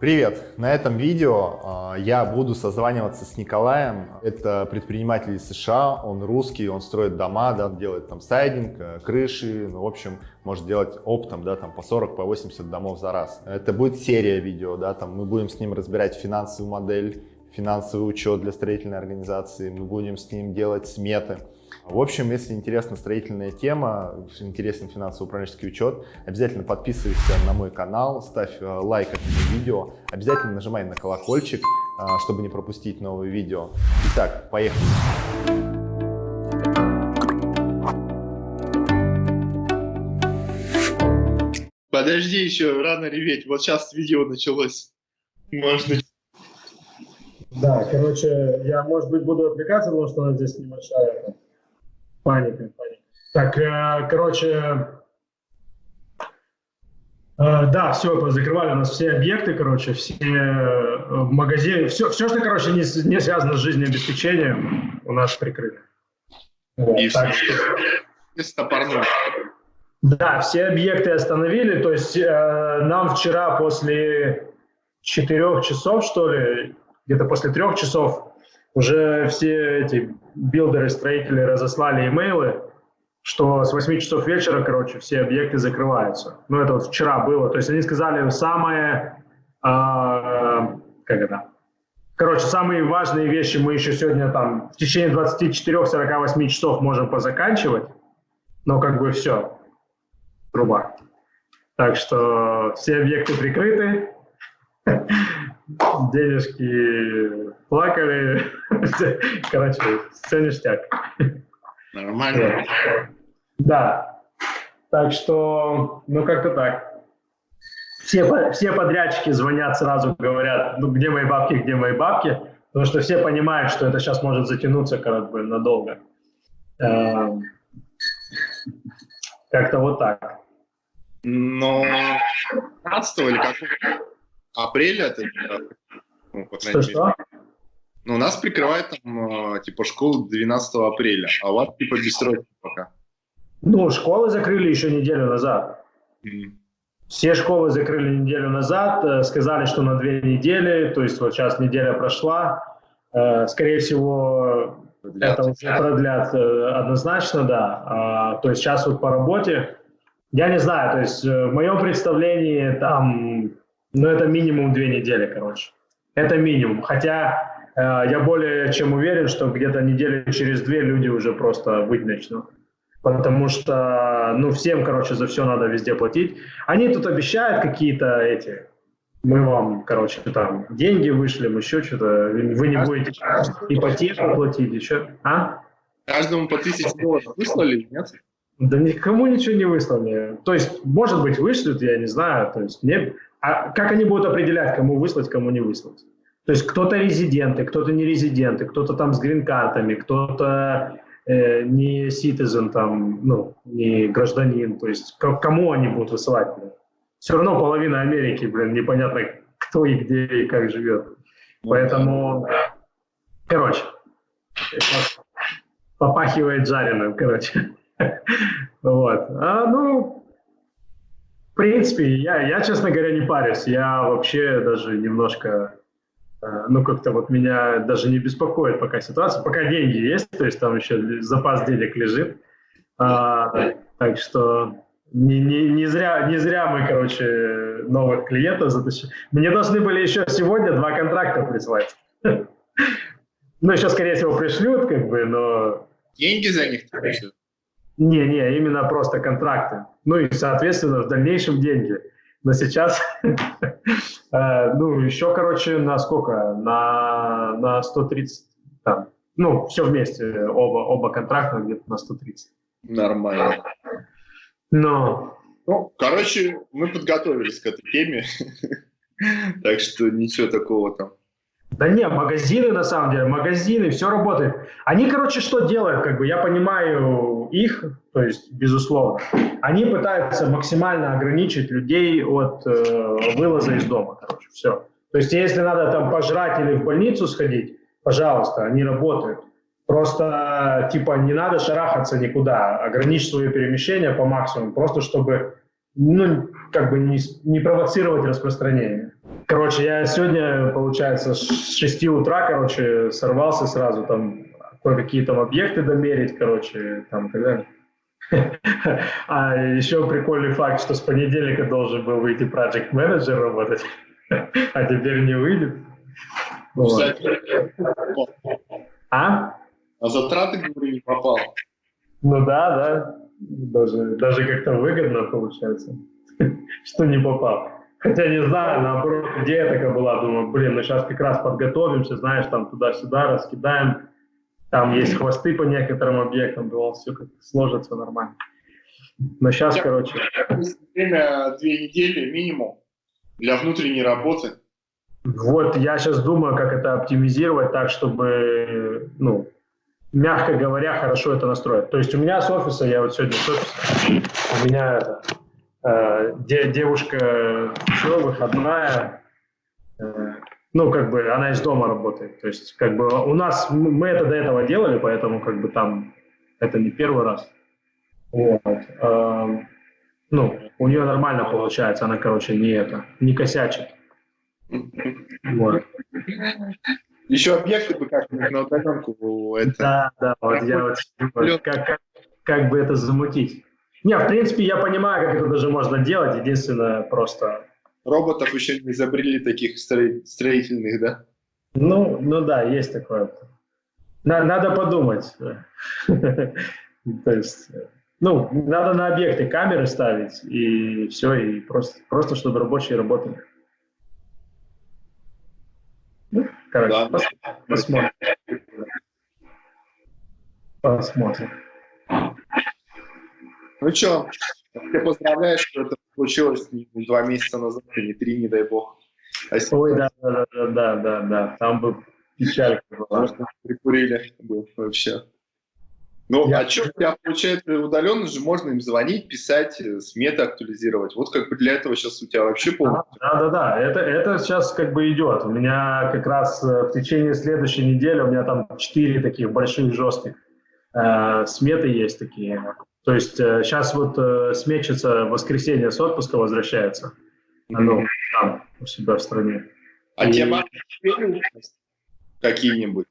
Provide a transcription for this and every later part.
Привет! На этом видео э, я буду созваниваться с Николаем. Это предприниматель из США, он русский, он строит дома, да, делает там сайдинг, э, крыши, ну, в общем, может делать оптом, да, там по 40, по 80 домов за раз. Это будет серия видео, да, там мы будем с ним разбирать финансовую модель, финансовый учет для строительной организации, мы будем с ним делать сметы. В общем, если интересна строительная тема, интересен финансово-управленческий учет, обязательно подписывайся на мой канал, ставь э, лайк этому видео, обязательно нажимай на колокольчик, э, чтобы не пропустить новые видео. Итак, поехали! Подожди еще, рано реветь, вот сейчас видео началось. Можно. Да, короче, я, может быть, буду отвлекаться, потому что у нас здесь небольшая Паника, паника. Так, э, короче, э, да, все, закрывали у нас все объекты, короче, все э, магазины, все, все, что, короче, не, не связано с жизнеобеспечением, у нас прикрыли. Вот, И так что... Да, все объекты остановили, то есть э, нам вчера после четырех часов, что ли, где-то после трех часов уже все эти билдеры, строители разослали имейлы, что с 8 часов вечера, короче, все объекты закрываются. Ну, это вот вчера было. То есть они сказали самое, э, как это, короче, самые важные вещи мы еще сегодня там в течение 24-48 часов можем позаканчивать, но как бы все, труба. Так что все объекты прикрыты, денежки плакали. Короче, все ништяк. Нормально. Да. Так что, ну как-то так. Все, все подрядчики звонят сразу, говорят, ну где мои бабки, где мои бабки, потому что все понимают, что это сейчас может затянуться как бы надолго. Эм, как-то вот так. Но 15 или как? Апреля, это, ну, по что, что? Ну, нас прикрывает там, а, типа, школу 12 апреля, а у вас, типа, бессрочно пока. Ну, школы закрыли еще неделю назад. Mm. Все школы закрыли неделю назад, э, сказали, что на две недели, то есть вот сейчас неделя прошла, э, скорее всего, продлят. это уже продлят э, однозначно, да. А, то есть сейчас вот по работе, я не знаю, то есть в моем представлении там ну, это минимум две недели, короче. Это минимум. Хотя э, я более чем уверен, что где-то недели через две люди уже просто выть начнут. Потому что, ну, всем, короче, за все надо везде платить. Они тут обещают какие-то эти, мы вам, короче, там, деньги вышлем, еще что-то, вы не будете ипотеку платить, еще, а? Каждому по тысяче долларов выслали, нет? Да никому ничего не выслали. То есть, может быть, вышлют, я не знаю. То есть, мне, а как они будут определять, кому выслать, кому не выслать? То есть кто-то резиденты, кто-то не резиденты, кто-то там с грин-картами, кто-то э, не citizen, там, ну, не гражданин. То есть кому они будут высылать? Все равно половина Америки, блин, непонятно, кто и где и как живет. Поэтому, короче, попахивает жареным, короче. Вот. А, ну, принципе, я, я, честно говоря, не парюсь. Я вообще даже немножко, э, ну, как-то вот меня даже не беспокоит пока ситуация. Пока деньги есть, то есть там еще запас денег лежит. А, так что не, не, не, зря, не зря мы, короче, новых клиентов затащили. Мне должны были еще сегодня два контракта прислать. Ну, еще, скорее всего, пришлют, как бы, но... Деньги за них пришлют? Не, не, именно просто контракты. Ну и, соответственно, в дальнейшем деньги. Но сейчас, э, ну, еще, короче, на сколько? На, на 130, там, ну, все вместе, оба, оба контракта где-то на 130. Нормально. Но... Ну, короче, мы подготовились к этой теме, так что ничего такого там да не, магазины на самом деле, магазины, все работает. Они, короче, что делают, как бы, я понимаю их, то есть, безусловно, они пытаются максимально ограничить людей от э, вылаза из дома, короче, все. То есть, если надо там пожрать или в больницу сходить, пожалуйста, они работают. Просто, типа, не надо шарахаться никуда, ограничить свое перемещение по максимуму, просто чтобы, ну, как бы не, не провоцировать распространение. Короче, я сегодня, получается, с 6 утра, короче, сорвался сразу там кое-какие там объекты домерить, короче, там и так далее. А еще прикольный факт, что с понедельника должен был выйти Project Manager работать, а теперь не выйдет. Вот. А? А затраты, говорю, не попал. Ну да, да. Даже, даже как-то выгодно получается, что не попал. Хотя не знаю, наоборот, идея такая была, думаю, блин, мы сейчас как раз подготовимся, знаешь, там туда-сюда раскидаем, там есть хвосты по некоторым объектам, думал, все как сложится нормально. Но сейчас, Я, короче... Время две недели минимум для внутренней работы. Вот я сейчас думаю, как это оптимизировать так, чтобы, ну, мягко говоря, хорошо это настроить. То есть у меня с офиса, я вот сегодня с офиса, у меня это, э, де, девушка, все, выходная, э, ну, как бы она из дома работает. То есть, как бы у нас, мы это до этого делали, поэтому как бы там это не первый раз. Вот. Э, ну, у нее нормально получается, она, короче, не это, не косячит. Вот. Еще объекты бы как на удаленку. Это... Да, да, вот я вот как, как, как бы это замутить. Не, в принципе, я понимаю, как это даже можно делать. Единственное, просто... Роботов еще не изобрели таких строительных, да? Ну, ну да, есть такое. Надо подумать. То есть, ну, надо на объекты камеры ставить, и все, и просто, просто чтобы рабочие работали. Короче, да. пос посмотрим. Посмотрим. Ну что, я поздравляю, что это случилось не два месяца назад, и не три, не дай бог. А Ой, да, да, да, да, да, да, там бы печалька была. Прикурили был вообще. Ну, я... а что у тебя получается удаленно же можно им звонить, писать, э, сметы актуализировать. Вот как бы для этого сейчас у тебя вообще полностью. Да, да, да. Это, это сейчас как бы идет. У меня как раз э, в течение следующей недели у меня там четыре таких больших жестких э, сметы есть такие. То есть э, сейчас вот э, в воскресенье с отпуска возвращается. Ну, там, у себя в стране. А И... те какие-нибудь?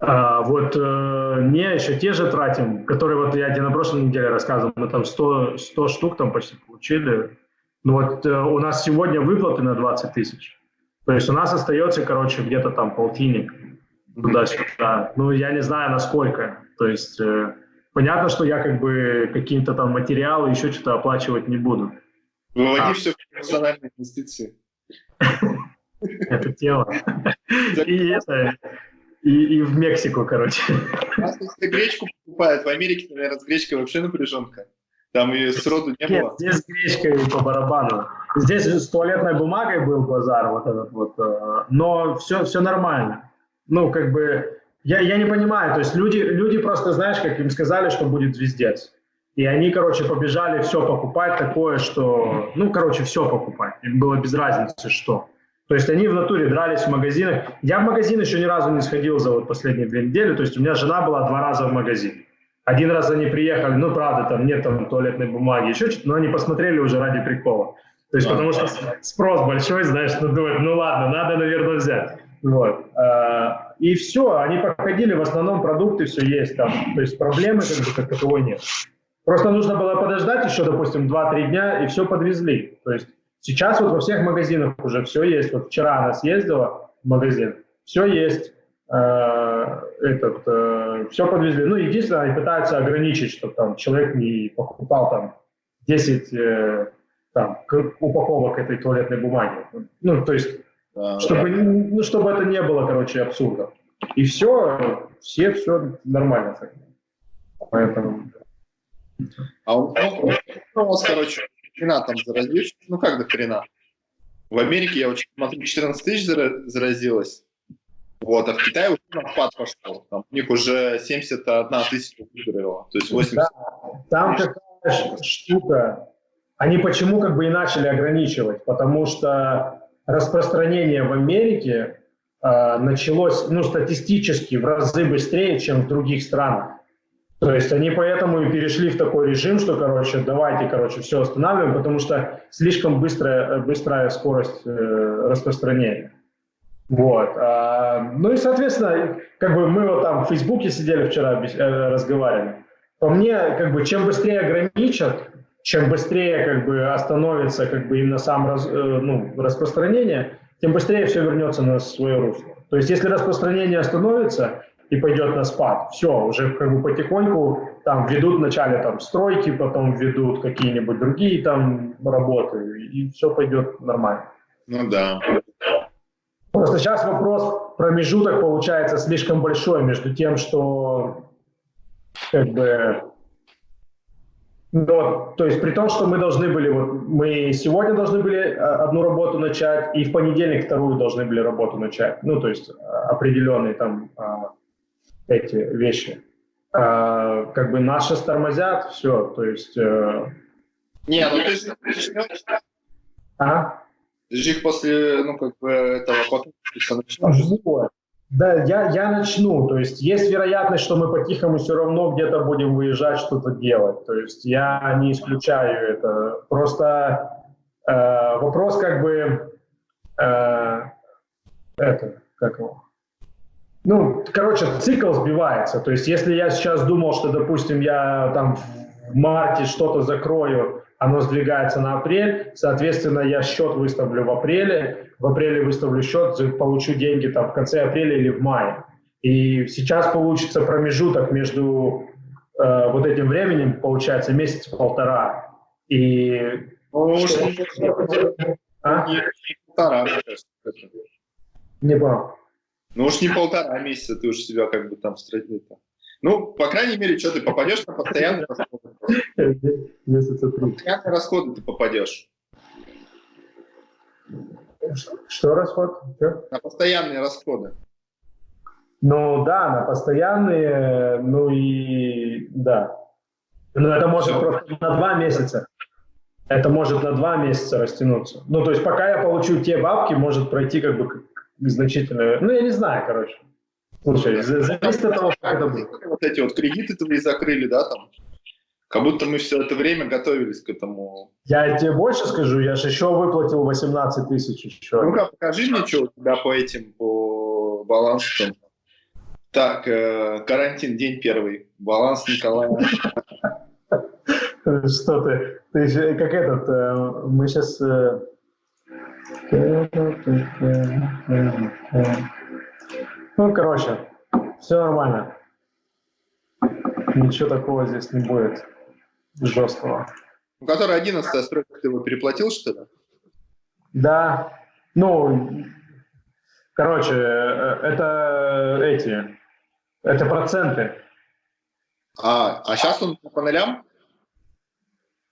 А, вот э, не еще те же тратим, которые вот я тебе на прошлой неделе рассказывал, мы там 100, 100 штук там почти получили. Ну вот э, у нас сегодня выплаты на 20 тысяч. То есть у нас остается, короче, где-то там полтинник туда-сюда. Ну, я не знаю, насколько. То есть э, понятно, что я как бы какие-то там материалы, еще что-то оплачивать не буду. Выводи а. все в персональные инвестиции. Это тело. И это и, и в Мексику, короче. У нас гречку покупают, в Америке, наверное, с гречкой вообще напряженка. Там ее сроду не Нет, было. здесь гречкой по барабану. Здесь с туалетной бумагой был базар вот этот вот, э, но все, все нормально. Ну, как бы, я, я не понимаю, то есть люди, люди просто, знаешь, как им сказали, что будет звездец. И они, короче, побежали все покупать такое, что, ну, короче, все покупать. Им было без разницы, что. То есть они в натуре дрались в магазинах. Я в магазин еще ни разу не сходил за вот последние две недели. То есть у меня жена была два раза в магазин. Один раз они приехали, ну, правда, там нет там туалетной бумаги, еще что-то, но они посмотрели уже ради прикола. То есть, потому что спрос большой, знаешь, ну, думают, ну, ладно, надо, наверное, взять. Вот. А, и все, они проходили, в основном продукты все есть там. То есть проблемы как бы как таковой нет. Просто нужно было подождать еще, допустим, 2-3 дня, и все подвезли. То есть Сейчас вот во всех магазинах уже все есть. Вот вчера она съездила в магазин, все есть. Э, этот, э, все подвезли. Ну, единственное, они пытаются ограничить, чтобы там человек не покупал там 10 э, там, упаковок этой туалетной бумаги. Ну, то есть, чтобы, да. Ну, чтобы это не было, короче, абсурдом. И все, все, все нормально. Поэтому... А у нас, короче, хрена там заразились. Ну как до хрена? В Америке, я очень смотрю, 14 тысяч заразилось. Вот, а в Китае уже на спад пошел. Там, у них уже 71 тысяча выздоровела. То есть 80. Да, там какая штука. Они почему как бы и начали ограничивать? Потому что распространение в Америке э, началось ну, статистически в разы быстрее, чем в других странах. То есть они поэтому и перешли в такой режим, что, короче, давайте, короче, все останавливаем, потому что слишком быстрая, быстрая скорость э, распространения. Вот. А, ну и, соответственно, как бы мы вот там в Фейсбуке сидели вчера, э, разговаривали. По мне, как бы, чем быстрее ограничат, чем быстрее как бы остановится как бы именно сам раз, э, ну, распространение, тем быстрее все вернется на свое русло. То есть если распространение остановится и пойдет на спад, все, уже как бы потихоньку там ведут вначале там стройки, потом ведут какие-нибудь другие там работы, и все пойдет нормально. Ну да. Просто сейчас вопрос, промежуток получается слишком большой между тем, что как бы но, то есть при том, что мы должны были, вот мы сегодня должны были э, одну работу начать, и в понедельник вторую должны были работу начать. Ну, то есть э, определенные там а, эти вещи. А, как бы наши тормозят, все, то есть... Э, Не, ну ты же... А? Ты же их после, ну, как бы, этого потом начнешь. Да, я, я начну. То есть есть вероятность, что мы по-тихому все равно где-то будем выезжать, что-то делать. То есть я не исключаю это. Просто э, вопрос как бы... Э, это, как его? Ну, короче, цикл сбивается. То есть если я сейчас думал, что, допустим, я там в марте что-то закрою, оно сдвигается на апрель, соответственно, я счет выставлю в апреле, в апреле выставлю счет, получу деньги там в конце апреля или в мае. И сейчас получится промежуток между э, вот этим временем, получается, месяц-полтора. И... Ну, а? Не полтора, Не понял. Ну уж не полтора месяца, ты уж себя как бы там стратил. Ну, по крайней мере, что ты попадешь на постоянные расходы. Постоянные расходы ты попадешь. Что расход? Что? На постоянные расходы. Ну да, на постоянные, ну и да. Но это может просто на два месяца. Это может на два месяца растянуться. Ну, то есть пока я получу те бабки, может пройти как бы значительно. Ну, я не знаю, короче. Слушай, зависит от того, как это будет. Вот эти вот кредиты твои закрыли, да, там? Как будто мы все это время готовились к этому. Я тебе больше скажу, я же еще выплатил 18 тысяч еще. Ну-ка, покажи мне, что у тебя по этим, по балансу. Так, э, карантин, день первый. Баланс Николая. Что ты? Ты же как этот, э, мы сейчас... Э, ну, короче, все нормально. Ничего такого здесь не будет жесткого. Ну, который 11 стройка, ты его переплатил, что ли? Да. Ну, короче, э, это эти, это проценты. А, а сейчас он по нулям?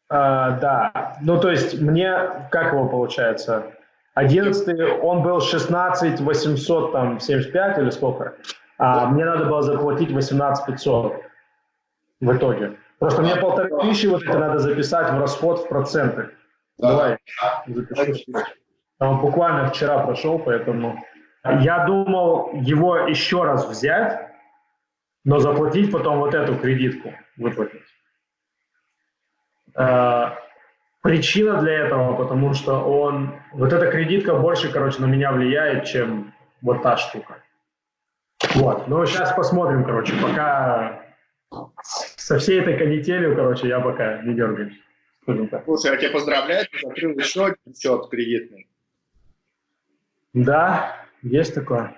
А, да. Ну, то есть мне, как его получается? 11 он был 16 800, там, 75 или сколько? А мне надо было заплатить 18 500 в итоге. Просто мне полторы тысячи вот это надо записать в расход в проценты. Да. Давай, запиши. Он буквально вчера прошел, поэтому... Я думал его еще раз взять, но заплатить потом вот эту кредитку, выплатить. А, причина для этого, потому что он... Вот эта кредитка больше, короче, на меня влияет, чем вот та штука. Вот. Ну, сейчас посмотрим, короче, пока со всей этой канителью, короче, я пока не дергаюсь. Слушай, я тебя поздравляю, ты закрыл еще один счет кредитный. Да, есть такое.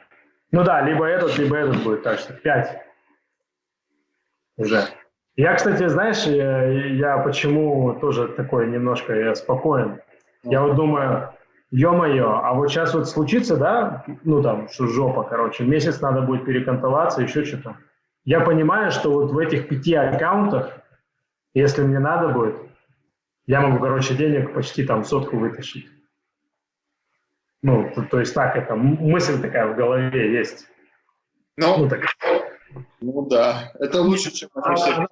Ну да, либо этот, либо этот будет, так что пять уже. Я, кстати, знаешь, я, я почему тоже такой немножко я спокоен. Я вот думаю, ё-моё, а вот сейчас вот случится, да, ну там, что жопа, короче, месяц надо будет перекантоваться, еще что-то я понимаю, что вот в этих пяти аккаунтах, если мне надо будет, я могу, короче, денег почти там сотку вытащить. Ну, то, то есть так, это мысль такая в голове есть. Ну, ну, так. ну да, это лучше, чем она,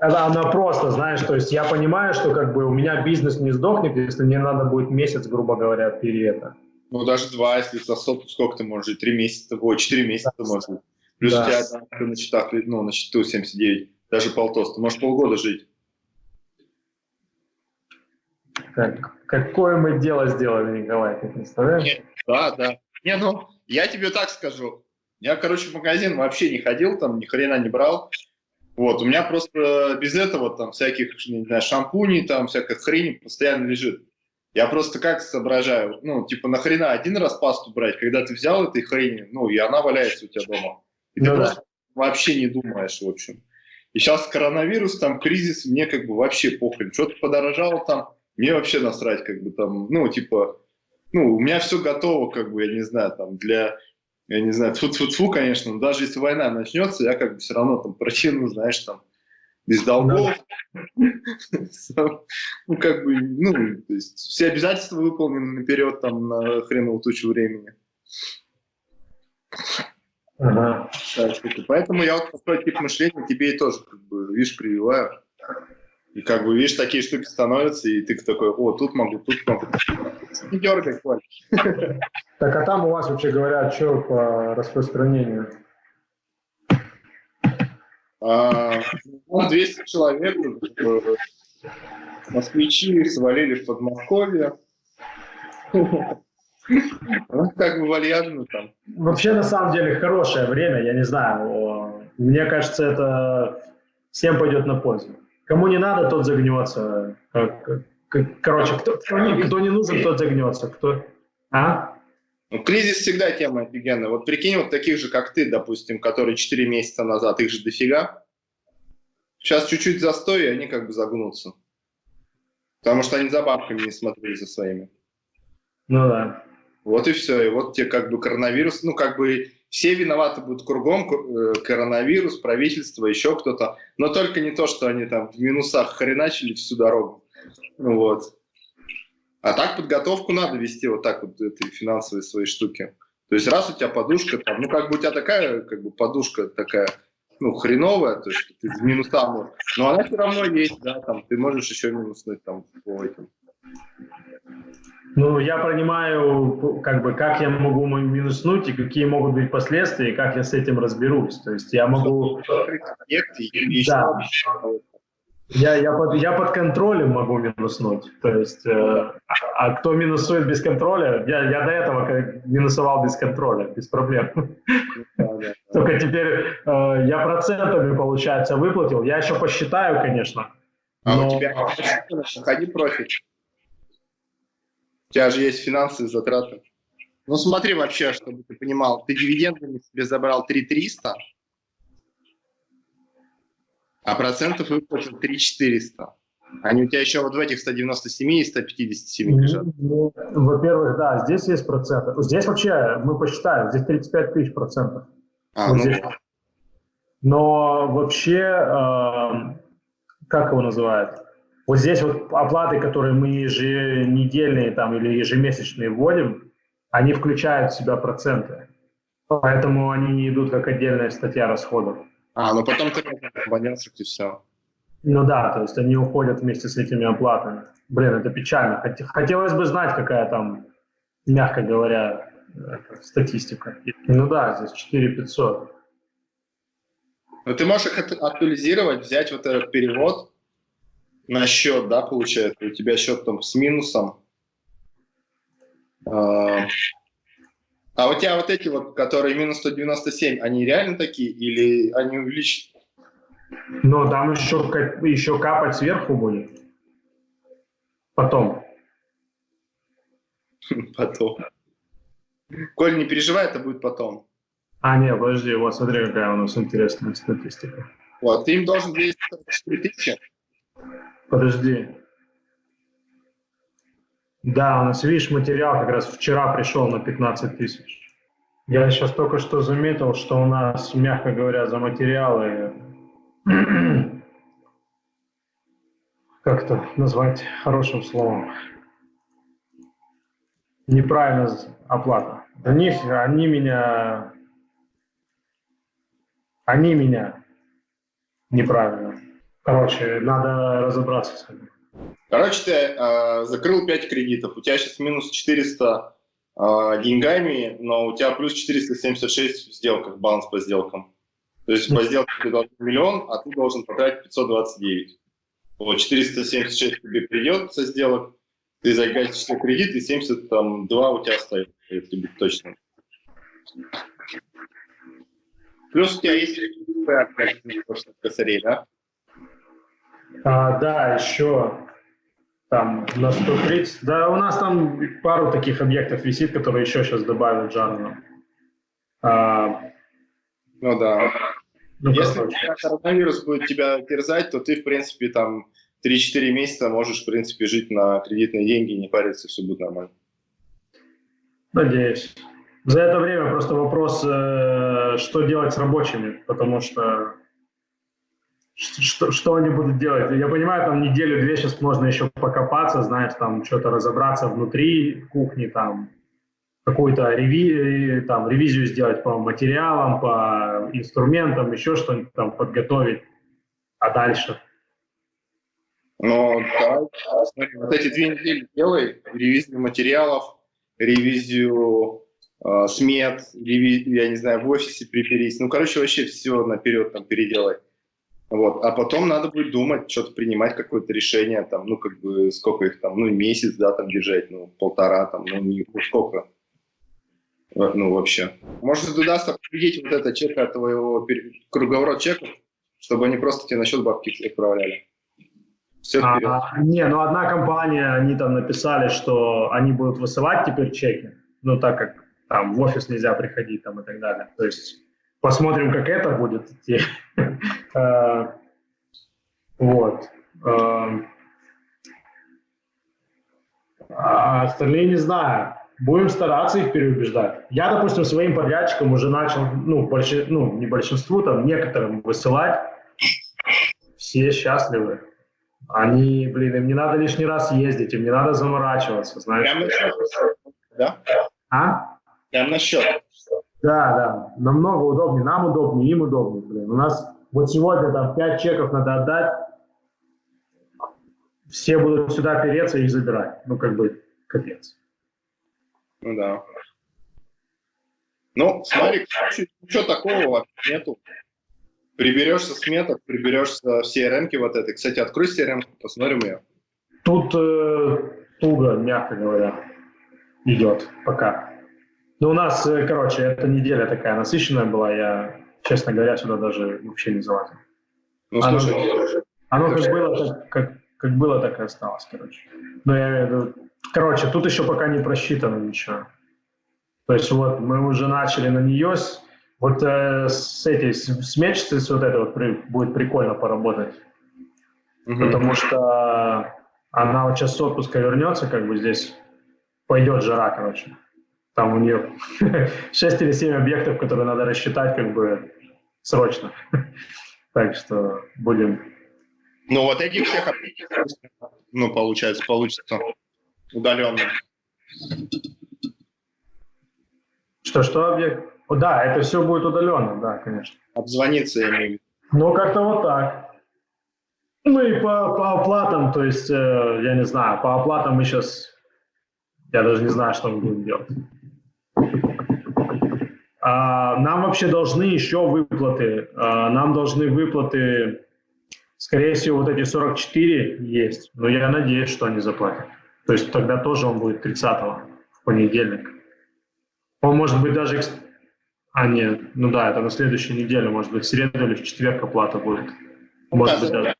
она, она просто, знаешь, то есть я понимаю, что как бы у меня бизнес не сдохнет, если мне надо будет месяц, грубо говоря, перед это. Ну, даже два, если за сотку, сколько ты можешь жить? Три месяца, ой, четыре месяца да. можешь жить. Плюс да. у тебя там на счетах, ну, на счету 79 Даже полтоста. Можешь полгода жить. Как, какое мы дело сделали, Николай, ты представляешь? Да, да. Не, ну, я тебе так скажу. Я, короче, в магазин вообще не ходил, там ни хрена не брал. Вот, у меня просто без этого там всяких, не знаю, шампуней, там всякой хрени постоянно лежит. Я просто как соображаю, ну, типа, нахрена один раз пасту брать, когда ты взял этой хрени, ну, и она валяется у тебя дома. И ты ну, просто вообще не думаешь, в общем. И сейчас коронавирус, там, кризис, мне как бы вообще похрен. Что-то подорожало там, мне вообще насрать, как бы там, ну, типа, ну, у меня все готово, как бы, я не знаю, там, для я не знаю, тьфу тьфу тьфу конечно, но даже если война начнется, я как бы все равно там протяну, знаешь, там, без долгов. Ну, как бы, ну, то есть все обязательства выполнены наперед, там, на хреновую тучу времени. Ага. Поэтому я вот такой тип мышления тебе и тоже, как бы, видишь, прививаю. И как бы, видишь, такие штуки становятся, и ты такой, о, тут могу, тут могу. Не дергай, Коль. Так, а там у вас, вообще говоря, что по распространению? А, 200 человек, э, москвичи свалили в Подмосковье. Ну, как бы вальяжно там. Вообще, на самом деле, хорошее время, я не знаю. Мне кажется, это всем пойдет на пользу. Кому не надо, тот загнется. Короче, кто, кто, не, кто не нужен, тот загнется. Кто... А? Ну, кризис всегда тема офигенная. Вот прикинь, вот таких же, как ты, допустим, которые 4 месяца назад, их же дофига. Сейчас чуть-чуть застой, и они как бы загнутся. Потому что они за бабками не смотрели за своими. Ну да. Вот и все. И вот тебе как бы коронавирус, ну как бы все виноваты будут кругом, э, коронавирус, правительство, еще кто-то. Но только не то, что они там в минусах хреначили всю дорогу. Вот. А так подготовку надо вести вот так вот, этой финансовой своей штуки. То есть раз у тебя подушка там, ну как бы у тебя такая, как бы подушка такая, ну хреновая, то есть ты в минуса можешь, но она все равно есть, да, там ты можешь еще минуснуть там по этим. Ну, я понимаю, как бы, как я могу минуснуть и какие могут быть последствия, и как я с этим разберусь. То есть я могу... Да. Я, я, под, я под контролем могу минуснуть. То есть, э, а кто минусует без контроля, я, я до этого минусовал без контроля, без проблем. Только теперь э, я процентами, получается, выплатил. Я еще посчитаю, конечно. А у тебя ходи профит. У тебя же есть финансовые затраты. Ну смотри вообще, чтобы ты понимал, ты дивидендами себе забрал 3300, а процентов выплатил 3400. Они у тебя еще вот в этих 197 и 157 лежат. Ну, Во-первых, да, здесь есть проценты. Здесь вообще, мы посчитаем, здесь 35 тысяч процентов. А, вот ну... здесь. Но вообще, э, как его называют? Вот здесь вот оплаты, которые мы еженедельные там, или ежемесячные вводим, они включают в себя проценты. Поэтому они не идут как отдельная статья расходов. А, ну потом ты абонентов и все. Ну да, то есть они уходят вместе с этими оплатами. Блин, это печально. Хотелось бы знать, какая там, мягко говоря, статистика. Ну да, здесь 4 500. Ну ты можешь их актуализировать, взять вот этот перевод, на счет, да, получается, у тебя счет там с минусом. А, а у тебя вот эти вот, которые минус 197, они реально такие или они увеличены? Ну, там еще, еще капать сверху будет. Потом. Потом. Коль, не переживай, это будет потом. А, не, подожди, вот смотри, какая у нас интересная статистика. Вот, ты им должен 244 тысячи. Подожди. Да, у нас, видишь, материал как раз вчера пришел на 15 тысяч. Я сейчас только что заметил, что у нас, мягко говоря, за материалы как это назвать хорошим словом? Неправильно оплата. Они, они меня... Они меня неправильно. Короче, надо разобраться с этим. Короче, ты э, закрыл 5 кредитов, у тебя сейчас минус 400 э, деньгами, но у тебя плюс 476 в сделках, баланс по сделкам. То есть по сделке ты должен миллион, а ты должен потратить 529. Вот 476 тебе придет со сделок, ты загасишь кредит, и 72 у тебя остается, если быть точно. Плюс у тебя есть косарей, да? А, да, еще там на 130. Да, у нас там пару таких объектов висит, которые еще сейчас добавят Джарну. А, ну да. Ну, Если коронавирус будет тебя терзать, то ты, в принципе, там 3-4 месяца можешь, в принципе, жить на кредитные деньги, не париться, все будет нормально. Надеюсь. За это время просто вопрос, э, что делать с рабочими, потому что что, что они будут делать? Я понимаю, там неделю-две сейчас можно еще покопаться, знаешь, там что-то разобраться внутри кухни, там какую-то реви, там, ревизию сделать по материалам, по инструментам, еще что-нибудь там подготовить. А дальше? Ну, да, смотри, вот эти две недели делай, ревизию материалов, ревизию э, смет, ревизию, я не знаю, в офисе приберись. Ну, короче, вообще все наперед там переделай. Вот. А потом надо будет думать, что-то принимать, какое-то решение, там, ну, как бы, сколько их там, ну, месяц, да, там, держать, ну, полтора, там, ну, не, ну, сколько, ну, вообще. Может, удастся победить вот это чека твоего, круговорот чеков, чтобы они просто тебе на счет бабки отправляли. Все а, не, ну, одна компания, они там написали, что они будут высылать теперь чеки, ну, так как там в офис нельзя приходить, там, и так далее. То есть Посмотрим, как это будет идти. Э, вот. Э, а остальные не знаю. Будем стараться их переубеждать. Я, допустим, своим подрядчикам уже начал, ну, больше, ну не большинству, там, некоторым высылать. Все счастливы. Они, блин, им не надо лишний раз ездить, им не надо заморачиваться, знаешь. Прям на счет, да? А? Прям на счет. Да, да, намного удобнее, нам удобнее, им удобнее. Блин. У нас вот сегодня там 5 чеков надо отдать, все будут сюда переться и их забирать. Ну, как бы, капец. Ну да. Ну, смотри, ничего такого вообще нету. Приберешься с меток, приберешься в CRM вот этой. Кстати, открой CRM, посмотрим ее. Тут э, туго, мягко говоря, идет пока. Ну, у нас, э, короче, эта неделя такая насыщенная была, я, честно говоря, сюда даже вообще не залазил. Ну, оно, слушай, оно как было, так, как, как было, так и осталось, короче. Но я, короче, тут еще пока не просчитано ничего. То есть вот мы уже начали на нее, вот э, с этой, с мечтой, с вот этой вот при, будет прикольно поработать. Угу. Потому что она вот сейчас с отпуска вернется, как бы здесь пойдет жара, короче. Там у нее 6 или 7 объектов, которые надо рассчитать как бы срочно. Так что будем... Ну, вот этих всех ну, получается, получится удаленно. Что-что объект? О, да, это все будет удаленно, да, конечно. Обзвониться имею Ну, как-то вот так. Ну и по, по оплатам, то есть, э, я не знаю, по оплатам мы сейчас, я даже не знаю, что мы будем делать. А, нам вообще должны еще выплаты. А, нам должны выплаты, скорее всего, вот эти 44 есть, но я надеюсь, что они заплатят. То есть тогда тоже он будет 30 в понедельник. Он может быть даже... А, нет, ну да, это на следующей неделе, может быть, в среду или в четверг оплата будет. Может быть, даже...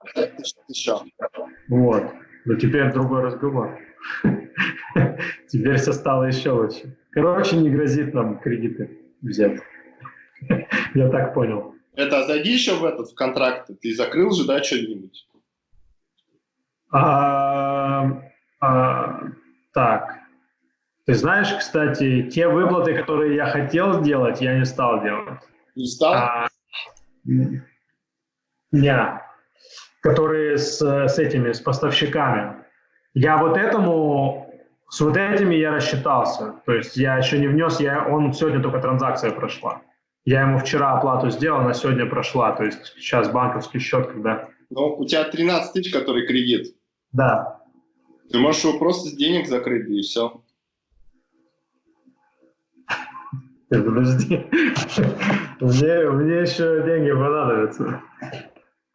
Вот. Но теперь другой разговор. Теперь все стало еще лучше. Короче, не грозит нам кредиты взять. Я так понял. Это зайди еще в этот в контракт. Ты закрыл же, да, что-нибудь? А, а, так. Ты знаешь, кстати, те выплаты, которые я хотел сделать, я не стал делать. Не стал? А, не. Которые с, с этими, с поставщиками. Я вот этому с вот этими я рассчитался. То есть я еще не внес, я, он сегодня только транзакция прошла. Я ему вчера оплату сделал, она сегодня прошла. То есть сейчас банковский счет, когда... Ну, у тебя 13 тысяч, который кредит. Да. Ты можешь его просто с денег закрыть, и все. Подожди. мне, мне еще деньги понадобятся.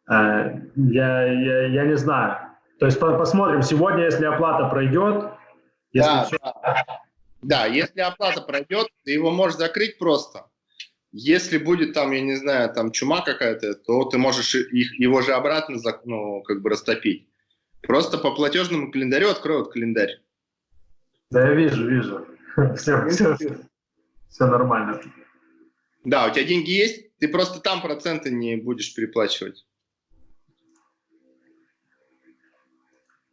А, я, я, я не знаю. То есть посмотрим. Сегодня, если оплата пройдет... Если да, все... да. да, если оплата пройдет, ты его можешь закрыть просто. Если будет там, я не знаю, там чума какая-то, то ты можешь их, его же обратно ну, как бы растопить. Просто по платежному календарю откроют календарь. Да, я вижу, вижу. Все, все, все нормально. Да, у тебя деньги есть, ты просто там проценты не будешь переплачивать.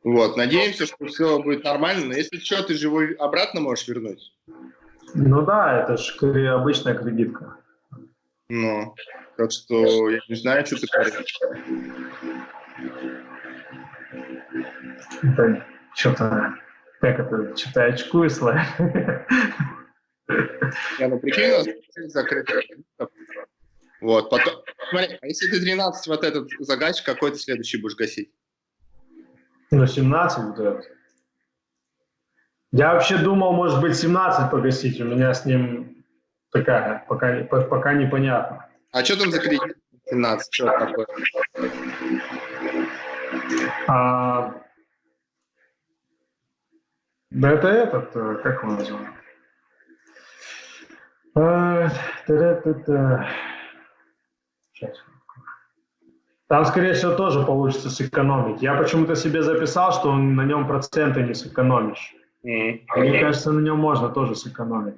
Вот, надеемся, что все будет нормально, но если что, ты живой обратно можешь вернуть. Ну да, это же обычная кредитка. Ну, так что я не знаю, что ты говоришь. Это что-то, как это, что-то очкую. Я, ну прикинь, у нас закрытый. Вот, потом, смотри, а если ты 13 вот этот загасишь, какой ты следующий будешь гасить? Ну, 17 вот этот. Я вообще думал, может быть, 17 погасить. У меня с ним такая, пока, пока непонятно. А что там за кредит 17? Что такое? А, да это этот, э, как его называют? А, Сейчас. Там, скорее всего, тоже получится сэкономить. Я почему-то себе записал, что на нем проценты не сэкономишь. Mm-hmm. Мне кажется, на нем можно тоже сэкономить.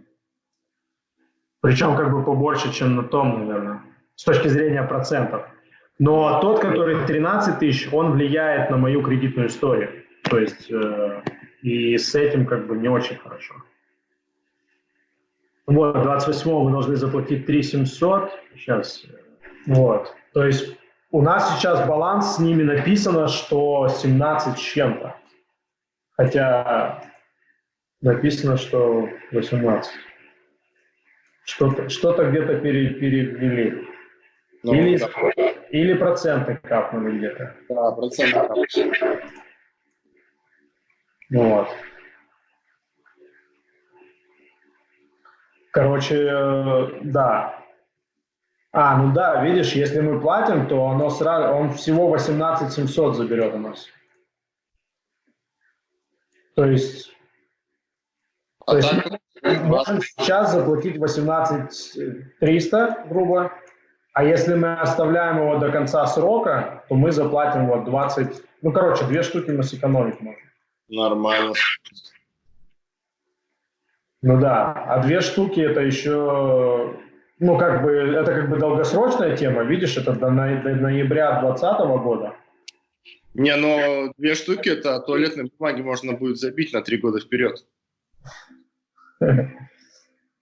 Причем как бы побольше, чем на том, наверное, с точки зрения процентов. Но тот, который 13 тысяч, он влияет на мою кредитную историю. То есть э, и с этим как бы не очень хорошо. Вот, 28 вы должны заплатить 3 700. Сейчас. Вот. То есть у нас сейчас баланс с ними написано, что 17 с чем-то. Хотя написано, что 18. Что-то что где-то пере, перевели. Ну, или, да. или проценты капнули где-то. Да, проценты капнули. Вот. Короче, э, да, а, ну да, видишь, если мы платим, то оно сразу, он всего 18 700 заберет у нас. То есть, а то есть можем сейчас заплатить 18 300, грубо, а если мы оставляем его до конца срока, то мы заплатим вот 20, ну, короче, две штуки мы сэкономить можем. Нормально. Ну да, а две штуки это еще ну, как бы, это как бы долгосрочная тема, видишь, это до, на, до ноября 2020 года. Не, но две штуки, это туалетной бумаги можно будет забить на три года вперед.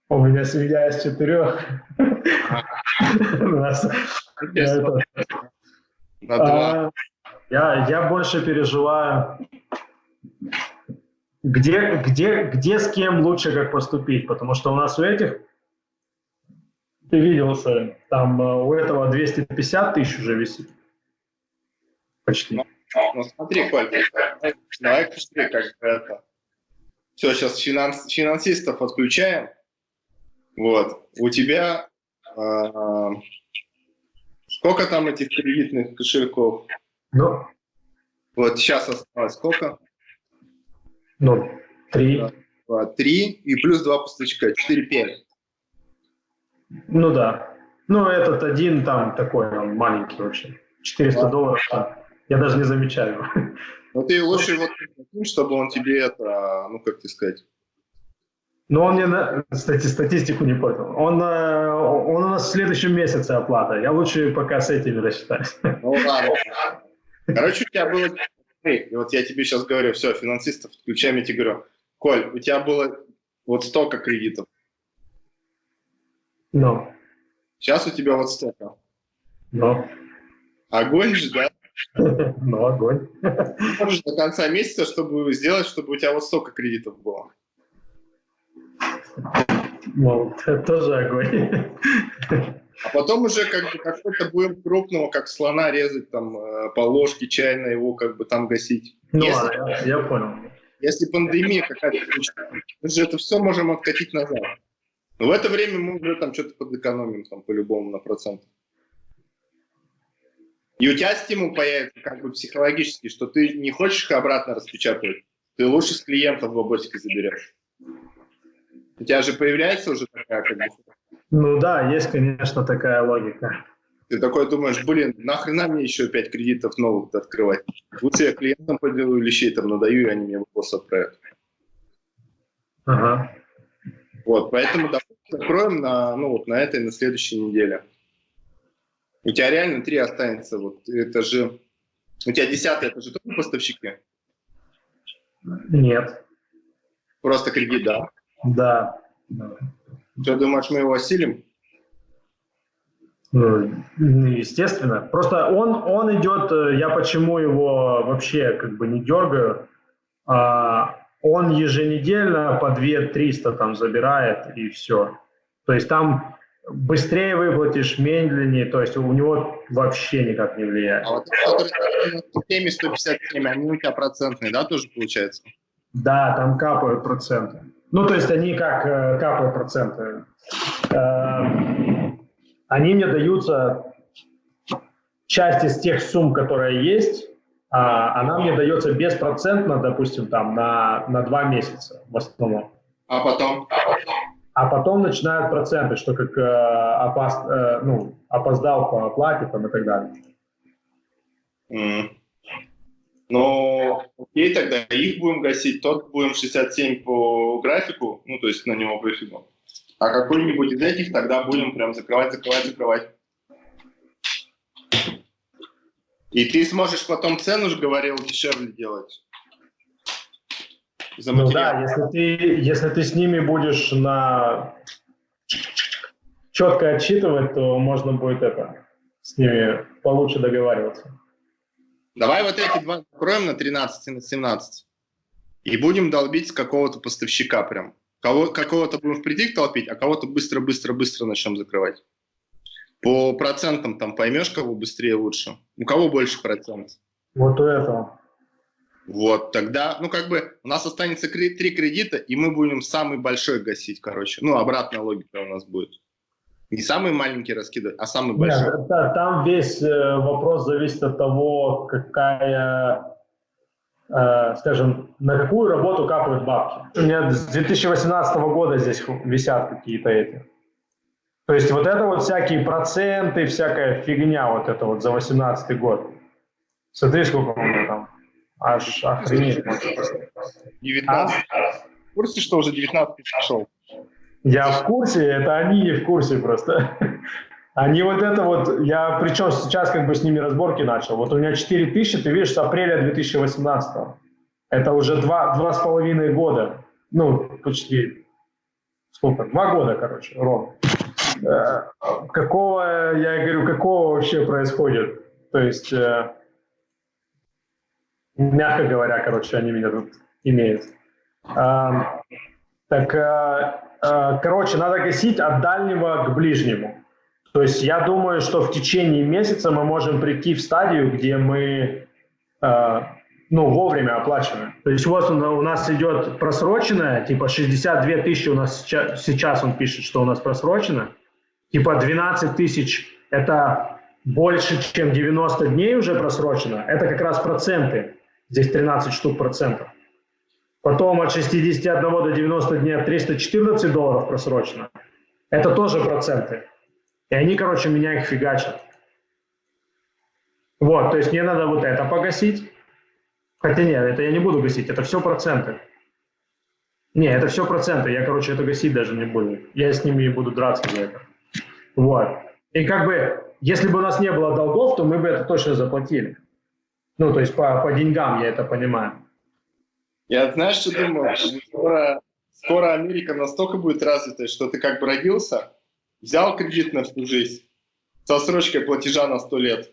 У меня семья из четырех. А, я больше переживаю, где, где, где с кем лучше как поступить, потому что у нас у этих ты видел, что там э, у этого 250 тысяч уже висит. Почти. Ну, ну смотри, Коль, давай посмотри, как это. Все, сейчас финанс, финансистов отключаем. Вот. У тебя э, сколько там этих кредитных кошельков? Ну. Вот сейчас осталось сколько? Ну, три. Два, три и плюс два поставщика, четыре пять. Ну да. Ну, этот один там такой, он маленький очень. 400 да. долларов там. Я даже не замечаю. Ну, ты лучше вот чтобы он тебе это, ну, как тебе сказать, ну, он мне, кстати, статистику не понял. Он, э, он у нас в следующем месяце оплата. Я лучше пока с этими рассчитаюсь. Ну, ладно. Короче, у тебя было... И вот я тебе сейчас говорю, все, финансистов, включаем, я тебе говорю, Коль, у тебя было вот столько кредитов. Ну. Сейчас у тебя вот столько. Ну. Огонь же, да? Ну, огонь. Можешь до конца месяца, чтобы сделать, чтобы у тебя вот столько кредитов было. Ну, это тоже огонь. А потом уже как бы какой-то будем крупного, как слона резать там э, по ложке чайной его как бы там гасить. Ну, если, ладно, я, я понял. Если пандемия какая-то мы же это все можем откатить назад. Но в это время мы уже там что-то подэкономим там по-любому на процент. И у тебя стимул появится как бы психологически, что ты не хочешь их обратно распечатывать, ты лучше с клиентов бабосики заберешь. У тебя же появляется уже такая как бы... Ну да, есть, конечно, такая логика. Ты такой думаешь, блин, нахрена мне еще пять кредитов новых открывать? Лучше я клиентам поделаю вещей там надаю, и они мне вопрос отправят. Ага. Вот, поэтому закроем на, ну, вот на этой, на следующей неделе. У тебя реально три останется. Вот это же... У тебя десятый, это же тоже поставщики? Нет. Просто кредит, да? Да. Ты думаешь, мы его осилим? Ну, естественно. Просто он, он идет, э, я почему его вообще как бы не дергаю, а, он еженедельно по 2 300 там забирает и все. То есть там быстрее выплатишь, медленнее, то есть у него вообще никак не влияет. А вот который 157, они у тебя процентные, да, тоже получается? Да, там капают проценты. Ну, то есть они как э, капают проценты. Э, они мне даются часть из тех сумм, которые есть, она мне дается беспроцентно, допустим, там на, на два месяца в основном. А потом? А потом начинают проценты, что как э, опас, э, ну, опоздал по оплате там, и так далее. Mm. Ну, окей, тогда их будем гасить, тот будем 67 по графику, ну, то есть на него пофигу. А какой-нибудь из этих тогда будем прям закрывать, закрывать, закрывать. И ты сможешь потом цену же говорил дешевле делать. За ну да, если ты, если ты с ними будешь на четко отчитывать, то можно будет это с ними получше договариваться. Давай вот эти два закроем на 13 и на 17. И будем долбить с какого-то поставщика прям. Кого, какого-то будем впритык толпить, а кого-то быстро-быстро-быстро начнем закрывать. По процентам там поймешь, кого быстрее лучше. У кого больше процент? Вот у этого. Вот, тогда, ну, как бы, у нас останется три кредита, и мы будем самый большой гасить, короче. Ну, обратная логика у нас будет. Не самый маленький раскидывать, а самый большой. Нет, да, там весь э, вопрос зависит от того, какая, э, скажем, на какую работу капают бабки. У меня с 2018 года здесь висят какие-то эти. То есть вот это вот всякие проценты, всякая фигня вот это вот за 18 год. Смотри, сколько у меня там. Аж охренеть. 19. А? В курсе, что уже 19 пошел? Я в курсе, это они не в курсе просто. Они вот это вот, я причем сейчас как бы с ними разборки начал. Вот у меня 4 тысячи, ты видишь, с апреля 2018. Это уже два, два с половиной года. Ну, почти, сколько, два года, короче, ровно. Какого, я говорю, какого вообще происходит? То есть, э, мягко говоря, короче, они меня тут имеют. Так э, Э, короче, надо гасить от дальнего к ближнему. То есть я думаю, что в течение месяца мы можем прийти в стадию, где мы ну, вовремя оплачиваем. То есть вот у нас идет просроченное, типа 62 тысячи у нас сейчас, сейчас он пишет, что у нас просрочено. Типа 12 тысяч – это больше, чем 90 дней уже просрочено. Это как раз проценты. Здесь 13 штук процентов. Потом от 61 до 90 дней 314 долларов просрочено. Это тоже проценты. И они, короче, меня их фигачат. Вот, то есть мне надо вот это погасить. Хотя нет, это я не буду гасить, это все проценты. Не, это все проценты, я, короче, это гасить даже не буду. Я с ними буду драться за это. Вот. И как бы, если бы у нас не было долгов, то мы бы это точно заплатили. Ну, то есть по, по деньгам я это понимаю. Я знаешь, что думаю? Скоро, скоро Америка настолько будет развитой, что ты как бы родился, взял кредит на всю жизнь со срочкой платежа на 100 лет,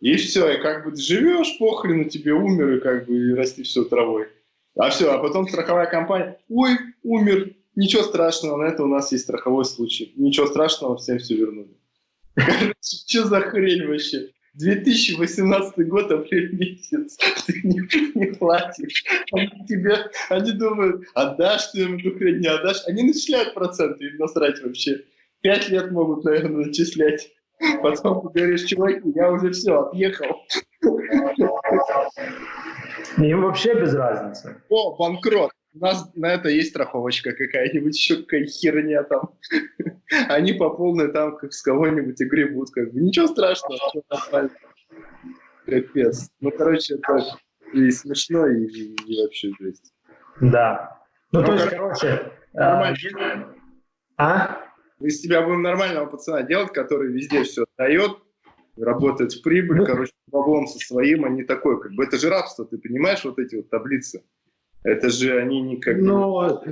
и все, и как бы живешь, похрену тебе, умер, и как бы и расти все травой. А все, а потом страховая компания, ой, умер, ничего страшного, на это у нас есть страховой случай. Ничего страшного, всем все вернули. Что за хрень вообще? 2018 год, апрель месяц, ты не, не платишь. Они тебе, они думают, отдашь ты им эту хрень, не отдашь. Они начисляют проценты, им насрать вообще. Пять лет могут, наверное, начислять. Потом ты говоришь, чуваки, я уже все, отъехал. Им вообще без разницы. О, банкрот. У нас на это есть страховочка какая-нибудь, еще какая херня там. Они по полной там как с кого-нибудь и гребут. Как бы. Ничего страшного. Капец. Ну, короче, это и смешно, и, и, вообще жесть. Да. Ну, ну то есть, короче... Нормально. А? Мы из тебя будем нормального пацана делать, который везде все дает, работает в прибыль, ну, короче, баблом со своим, а не такой, как бы, это же рабство, ты понимаешь, вот эти вот таблицы? Это же они никак... Ну,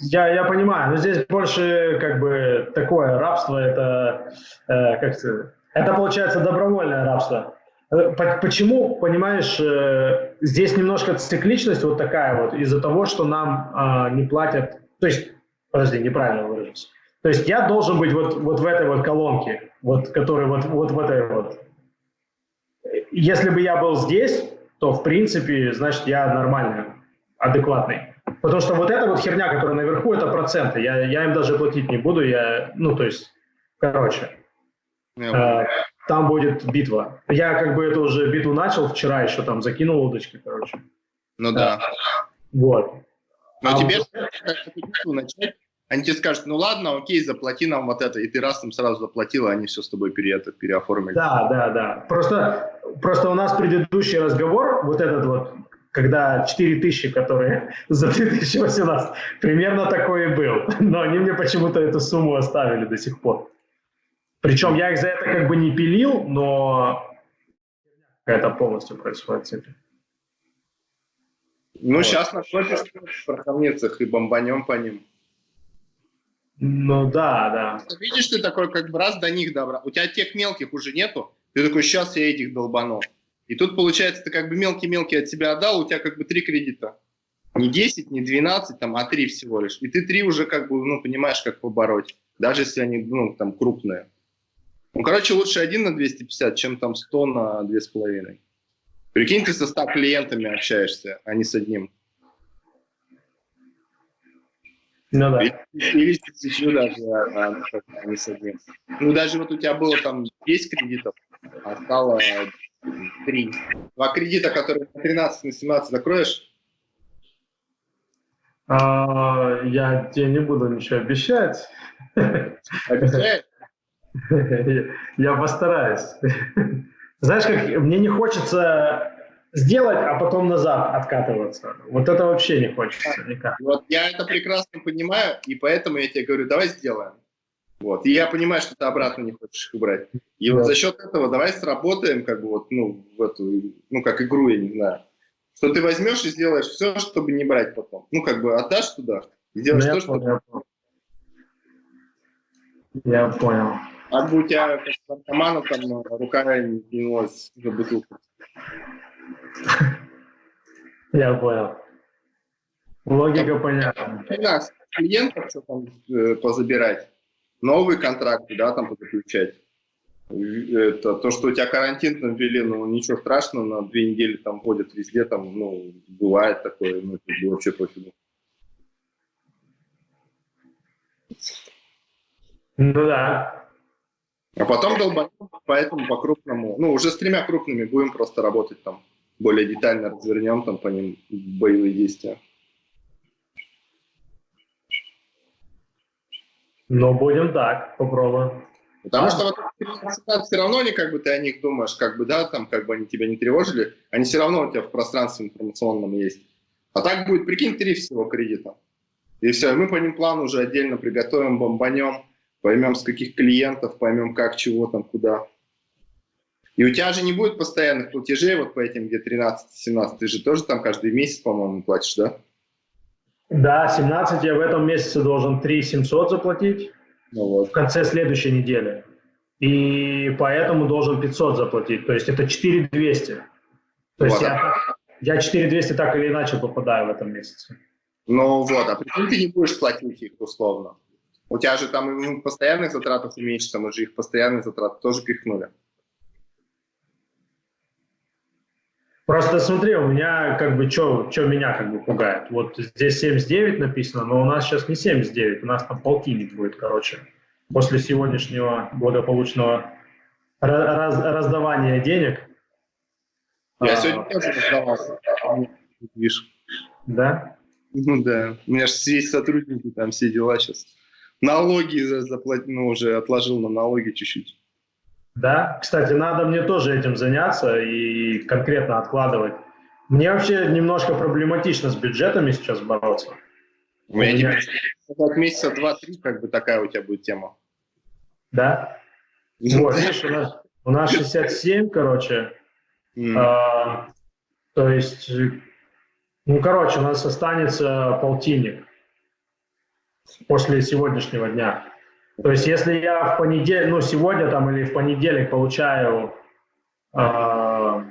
я, я понимаю, но здесь больше как бы такое рабство, это, э, как то это получается добровольное рабство. Э, почему, понимаешь, э, здесь немножко цикличность вот такая вот из-за того, что нам э, не платят, то есть, подожди, неправильно выражусь. То есть я должен быть вот, вот в этой вот колонке, вот, который вот, вот в этой вот. Если бы я был здесь, то в принципе, значит, я нормальный, адекватный. Потому что вот эта вот херня, которая наверху, это проценты. Я, я им даже платить не буду. Я, ну, то есть, короче, э, там будет битва. Я как бы эту уже битву начал вчера, еще там закинул удочки, короче. Ну да. Вот. Но а тебе вот... начать они тебе скажут, ну ладно, окей, заплати нам вот это, и ты раз им сразу заплатил, и они все с тобой пере, это, переоформили. Да, да, да. Просто, просто у нас предыдущий разговор, вот этот вот, когда 4 тысячи, которые за 2018, примерно такой и был. Но они мне почему-то эту сумму оставили до сих пор. Причем я их за это как бы не пилил, но это полностью происходит с этим. Ну, вот. сейчас накопишь в и бомбанем по ним. Ну да, да. Видишь, ты такой как бы раз до них добра. У тебя тех мелких уже нету. Ты такой, сейчас я этих долбану. И тут получается, ты как бы мелкий-мелкий от себя отдал, у тебя как бы три кредита. Не 10, не 12, там, а 3 всего лишь. И ты три уже как бы, ну, понимаешь, как побороть. Даже если они, ну, там, крупные. Ну, короче, лучше один на 250, чем там 100 на 2,5. Прикинь, ты со 100 клиентами общаешься, а не с одним. Ну да. Или с тысячу даже, а, а не с одним. Ну даже вот у тебя было там 10 кредитов, а стало 3. Два кредита, которые на 13, на 17 закроешь? А, я тебе не буду ничего обещать. Обещаешь? Я постараюсь. Знаешь, как мне не хочется сделать, а потом назад откатываться. Вот это вообще не хочется никак. Вот я это прекрасно понимаю, и поэтому я тебе говорю, давай сделаем. Вот. И я понимаю, что ты обратно не хочешь их убрать. И да. вот за счет этого давай сработаем, как бы вот, ну, в эту, ну, как игру, я не знаю. Что ты возьмешь и сделаешь все, чтобы не брать потом. Ну, как бы отдашь туда, сделаешь ну, то, что... Я понял. Я понял. А бы у тебя как наркомана там рука не кинулась за бутылку. Я понял. Логика понятна. У нас клиентов что там э, позабирать, новые контракты, да, там подключать. Это то, что у тебя карантин там ввели, ну ничего страшного, на две недели там ходят везде, там, ну, бывает такое, ну, вообще пофигу. Ну да. А потом долбанем, поэтому по крупному, ну, уже с тремя крупными будем просто работать там более детально развернем там по ним боевые действия. Но будем так, попробуем. Потому что вот, все равно они, как бы ты о них думаешь, как бы, да, там, как бы они тебя не тревожили, они все равно у тебя в пространстве информационном есть. А так будет, прикинь, три всего кредита. И все, мы по ним план уже отдельно приготовим, бомбанем, поймем, с каких клиентов, поймем, как, чего там, куда. И у тебя же не будет постоянных платежей вот по этим, где 13-17, ты же тоже там каждый месяц, по-моему, платишь, да? Да, 17 я в этом месяце должен 3 700 заплатить ну вот. в конце следующей недели. И поэтому должен 500 заплатить, то есть это 4 200. То вот. есть я, я 4 200 так или иначе попадаю в этом месяце. Ну вот, а почему ты не будешь платить их условно? У тебя же там постоянных затратов уменьшится, мы же их постоянные затраты тоже пихнули. Просто смотри, у меня как бы, что меня как бы пугает. Вот здесь 79 написано, но у нас сейчас не 79, у нас там полтинник будет, короче. После сегодняшнего благополучного раз, раздавания денег. Я а, сегодня тоже раздавался. Видишь. Да? Ну да. У меня же есть сотрудники, там все дела сейчас. Налоги заплатил, ну, уже отложил на налоги чуть-чуть. Да, кстати, надо мне тоже этим заняться и конкретно откладывать. Мне вообще немножко проблематично с бюджетами сейчас бороться. У меня, меня... от месяца два-три как бы такая у тебя будет тема. Да? Вот, видишь, у нас, у нас 67, короче. Mm. А, то есть, ну, короче, у нас останется полтинник после сегодняшнего дня. То есть, если я в понедельник, ну, сегодня там или в понедельник получаю э,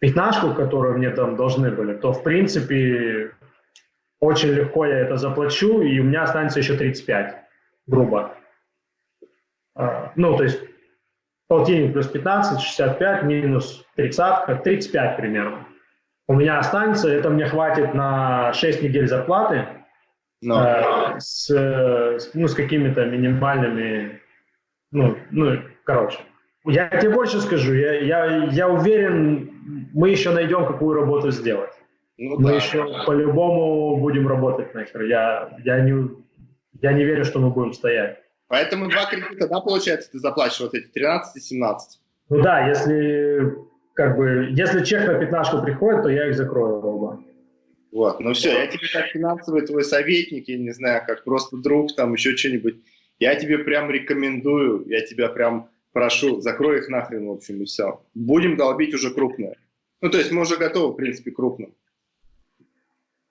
пятнашку, которую мне там должны были, то, в принципе, очень легко я это заплачу, и у меня останется еще 35, грубо. Э, ну, то есть, полтинник плюс 15, 65, минус 30, 35 примерно. У меня останется, это мне хватит на 6 недель зарплаты, но. Э, с, ну, с какими-то минимальными, ну, ну, короче. Я тебе больше скажу, я, я, я уверен, мы еще найдем, какую работу сделать. Ну, мы да. еще по-любому будем работать нахер. Я, я, не, я не верю, что мы будем стоять. Поэтому два кредита, да, получается, ты заплатишь вот эти 13 и 17? Ну да, если как бы, если чек на пятнашку приходит, то я их закрою оба. Вот, ну все, я тебе как финансовый твой советник, я не знаю, как просто друг, там еще что-нибудь, я тебе прям рекомендую, я тебя прям прошу, закрой их нахрен, в общем, и все. Будем долбить уже крупное. Ну, то есть мы уже готовы, в принципе, крупным.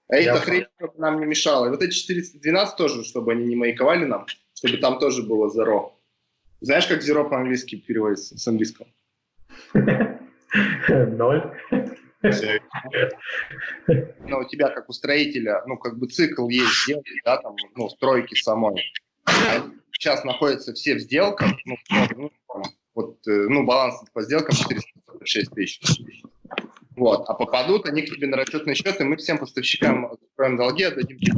А эта хрень нам не мешала. И вот эти 412 тоже, чтобы они не маяковали нам, чтобы там тоже было zero. Знаешь, как zero по-английски переводится с английского? Ноль. Но у тебя, как у строителя, ну, как бы цикл есть сделки, да, там, ну, стройки самой. Сейчас находятся все в сделках, ну, ну, вот, э, ну, баланс по сделкам 446 тысяч. Вот, а попадут они к тебе на расчетный счет, и мы всем поставщикам откроем долги, отдадим тебе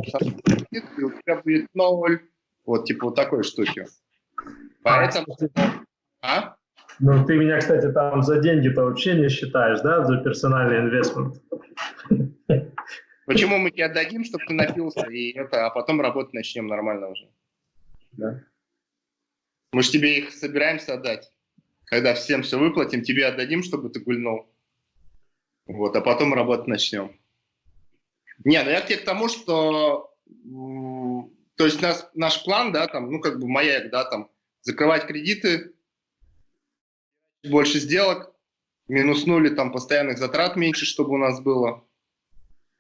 и у тебя будет ноль. Вот, типа вот такой штуки. Поэтому... А? Ну, ты меня, кстати, там за деньги-то вообще не считаешь, да, за персональный инвестмент? Почему мы тебе отдадим, чтобы ты напился, и это, а потом работать начнем нормально уже? Да. Мы же тебе их собираемся отдать. Когда всем все выплатим, тебе отдадим, чтобы ты гульнул. Вот, а потом работать начнем. Не, ну я к тебе к тому, что то есть нас, наш план, да, там, ну как бы маяк, да, там, закрывать кредиты, больше сделок, минуснули там постоянных затрат меньше, чтобы у нас было.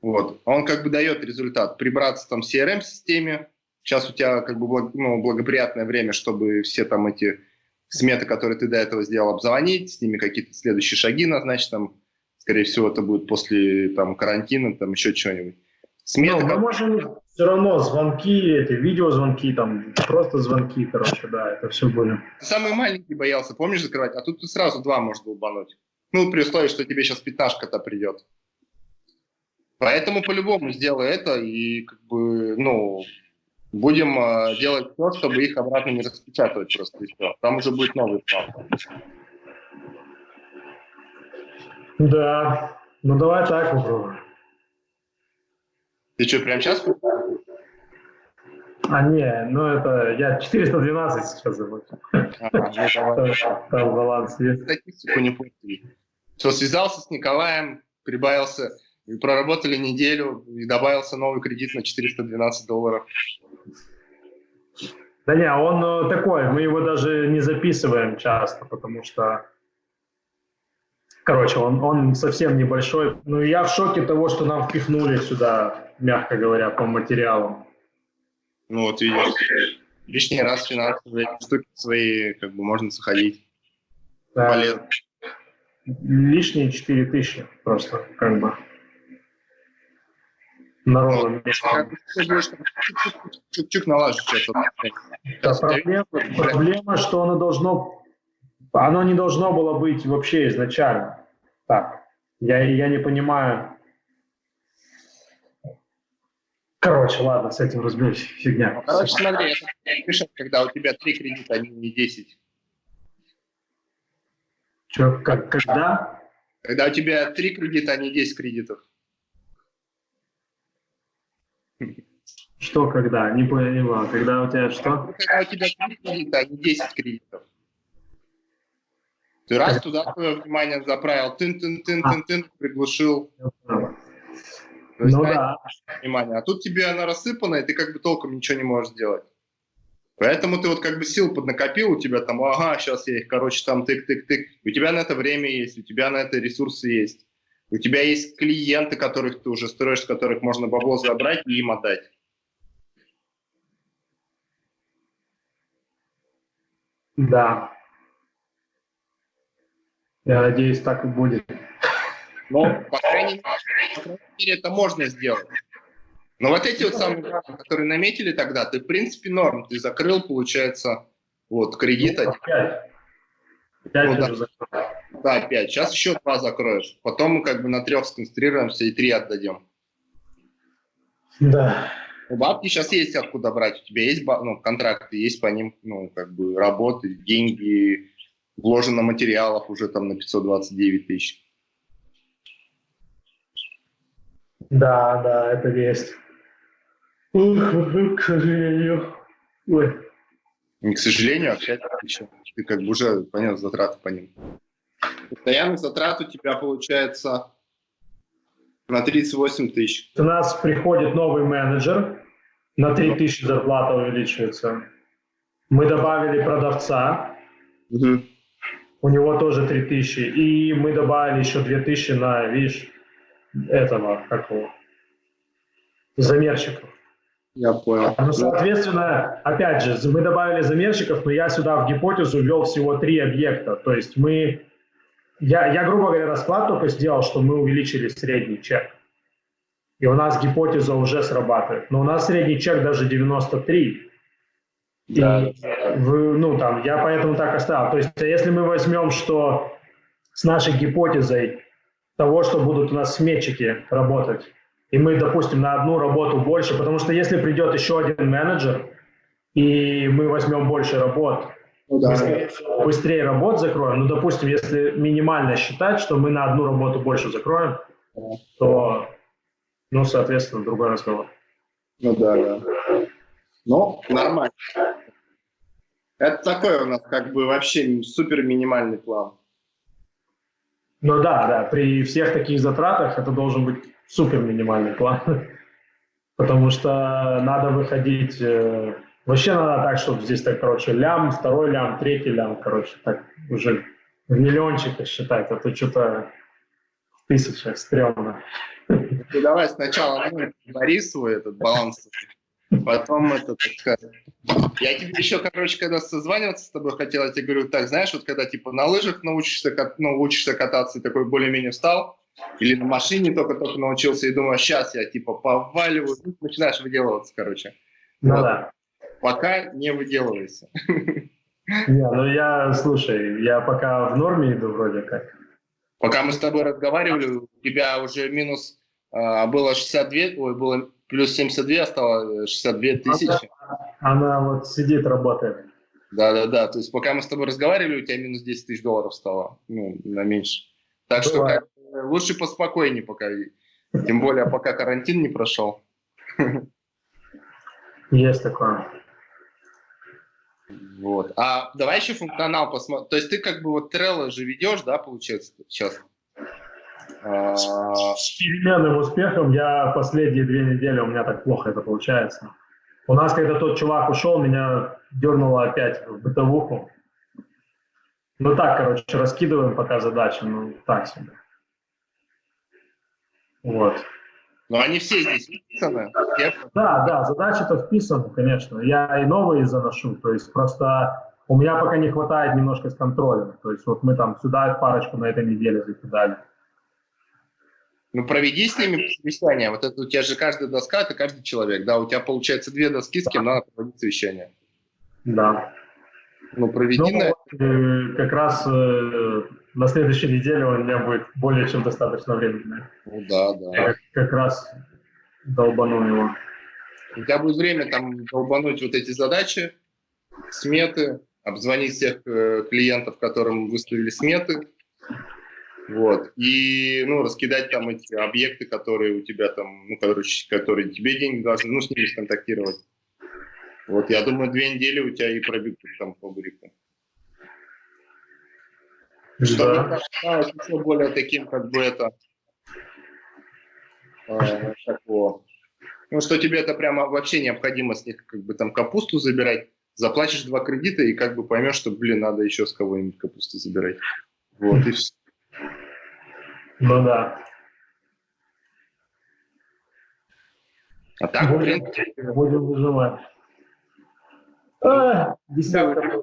Вот. Он как бы дает результат. Прибраться там в CRM-системе. Сейчас у тебя как бы благ, ну, благоприятное время, чтобы все там эти сметы, которые ты до этого сделал, обзвонить, с ними какие-то следующие шаги назначить. Там, скорее всего, это будет после там, карантина, там еще чего-нибудь. Сметы, ну, мы можем все равно звонки, эти видеозвонки, там просто звонки, короче, да, это все были. Самый маленький боялся, помнишь, закрывать, а тут ты сразу два можешь был бануть. Ну, при условии, что тебе сейчас пятнашка-то придет. Поэтому по-любому сделай это и как бы, ну, будем э, делать все, чтобы их обратно не распечатывать просто и все. Там уже будет новый план. Да, ну давай так попробуем. Ты что, прямо сейчас? А, не, ну это я 412 сейчас заплатил. Ага, Там баланс есть. Статистику не. Все, связался с Николаем, прибавился, и проработали неделю, и добавился новый кредит на 412 долларов. Да не, он э, такой, мы его даже не записываем часто, потому что Короче, он, он совсем небольшой. Ну, я в шоке того, что нам впихнули сюда, мягко говоря, по материалам. Ну, вот видишь, лишний раз финансовые штуки свои, как бы, можно заходить. Да. Полезно. Лишние 4 тысячи просто, как бы. Народу. Ну, чуть-чуть налажу что-то. Проблема, проблема, что оно должно оно не должно было быть вообще изначально так. Я, я не понимаю. Короче, ладно, с этим разберусь. Фигня. Короче, смотри, это пишет, когда у тебя три кредита, а не 10. Че, как, когда? Когда у тебя три кредита, а не 10 кредитов. Что когда? Не поняла. Когда у тебя что? Когда у тебя три кредита, а не 10 кредитов. Ты раз туда свое внимание заправил, тын-тын-тын-тын-тын, приглушил. Ну есть, да. Внимание. А тут тебе она рассыпана, и ты как бы толком ничего не можешь сделать. Поэтому ты вот как бы сил поднакопил, у тебя там, ага, сейчас я их, короче, там тык-тык-тык. У тебя на это время есть, у тебя на это ресурсы есть. У тебя есть клиенты, которых ты уже строишь, с которых можно бабло забрать и им отдать. Да. Я надеюсь, так и будет. Ну, по крайней, мере, это можно сделать. Но вот эти вот самые, которые наметили тогда, ты, в принципе, норм. Ты закрыл, получается, вот, кредит. Ну, пять. Пять ну, да. да, пять. Сейчас еще два закроешь. Потом мы как бы на трех сконцентрируемся и три отдадем. Да. У бабки сейчас есть откуда брать. У тебя есть ну, контракты, есть по ним, ну, как бы, работы, деньги, вложено материалов уже там на 529 тысяч. Да, да, это есть. Ух, к сожалению. Ой. Не к сожалению, а к счастью, Ты как бы уже понял затраты по ним. Постоянный затрат у тебя получается на 38 тысяч. У нас приходит новый менеджер, на 3 тысячи зарплата увеличивается. Мы добавили продавца, угу. У него тоже 3 тысячи. И мы добавили еще 2 тысячи на, видишь, этого, какого, замерщиков. Я понял. Ну, соответственно, опять же, мы добавили замерщиков, но я сюда в гипотезу ввел всего три объекта. То есть мы я, я, грубо говоря, расклад только сделал, что мы увеличили средний чек. И у нас гипотеза уже срабатывает. Но у нас средний чек даже 93. Да. И, в, ну, там, я поэтому так оставил. То есть, если мы возьмем, что с нашей гипотезой того, что будут у нас сметчики работать, и мы, допустим, на одну работу больше, потому что если придет еще один менеджер, и мы возьмем больше работ, ну, да. быстрее, быстрее работ закроем. Ну, допустим, если минимально считать, что мы на одну работу больше закроем, то, ну, соответственно, другой разговор. Ну да, да. Ну, нормально. Это такой у нас как бы вообще супер минимальный план. Ну да, да, при всех таких затратах это должен быть супер минимальный план. Потому что надо выходить э, Вообще надо так, чтобы здесь так, короче, лям, второй лям, третий лям, короче, так уже в миллиончиках считать, а то что-то в тысячах стрёмно. Ну, давай сначала ну, Борису этот баланс, потом это, так. Я тебе еще, короче, когда созваниваться с тобой хотел, я тебе говорю, так, знаешь, вот когда типа на лыжах научишься, ну, учишься кататься, и такой более-менее встал, или на машине только-только научился, и думаю, сейчас я типа поваливаю, начинаешь выделываться, короче. Ну вот. да пока не выделывайся. Не, ну я, слушай, я пока в норме иду вроде как. Пока мы с тобой разговаривали, у тебя уже минус а, было 62, ой, было плюс 72, а стало 62 тысячи. Она, она вот сидит, работает. Да-да-да, то есть пока мы с тобой разговаривали, у тебя минус 10 тысяч долларов стало, ну, на меньше. Так Бывает. что как, лучше поспокойнее пока, тем более пока карантин не прошел. Есть такое. Вот. А давай еще функционал посмотрим. То есть ты как бы вот Trello же ведешь, да, получается, сейчас? С переменным успехом я последние две недели, у меня так плохо это получается. У нас, когда тот чувак ушел, меня дернуло опять в бытовуху. Ну так, короче, раскидываем пока задачи, ну так себе. Вот. Но они все здесь вписаны. Да, да, задачи-то вписаны, конечно. Я и новые заношу, то есть просто у меня пока не хватает немножко с контролем. То есть вот мы там сюда парочку на этой неделе закидали. Ну, проведи с ними совещание. Вот это у тебя же каждая доска, это каждый человек, да? У тебя получается две доски, с кем надо проводить совещание. Да. Ну, проведи ну, на... Как раз э, на следующей неделе у меня будет более чем достаточно времени. Ну да, да. Я как раз долбану его. У тебя будет время там долбануть вот эти задачи, сметы, обзвонить всех э, клиентов, которым выставили сметы, вот, и, ну, раскидать там эти объекты, которые у тебя там, ну, короче, которые тебе деньги должны, ну, с ними сконтактировать. Вот, я думаю, две недели у тебя и пробегут там по. Чтобы да. еще более таким, как бы это, э, такого, ну, что тебе это прямо вообще необходимо с них как бы там капусту забирать, заплатишь два кредита и как бы поймешь, что, блин, надо еще с кого-нибудь капусту забирать. Вот, и все. Ну да. А так, будем, блин... Будем выживать. А, десятка.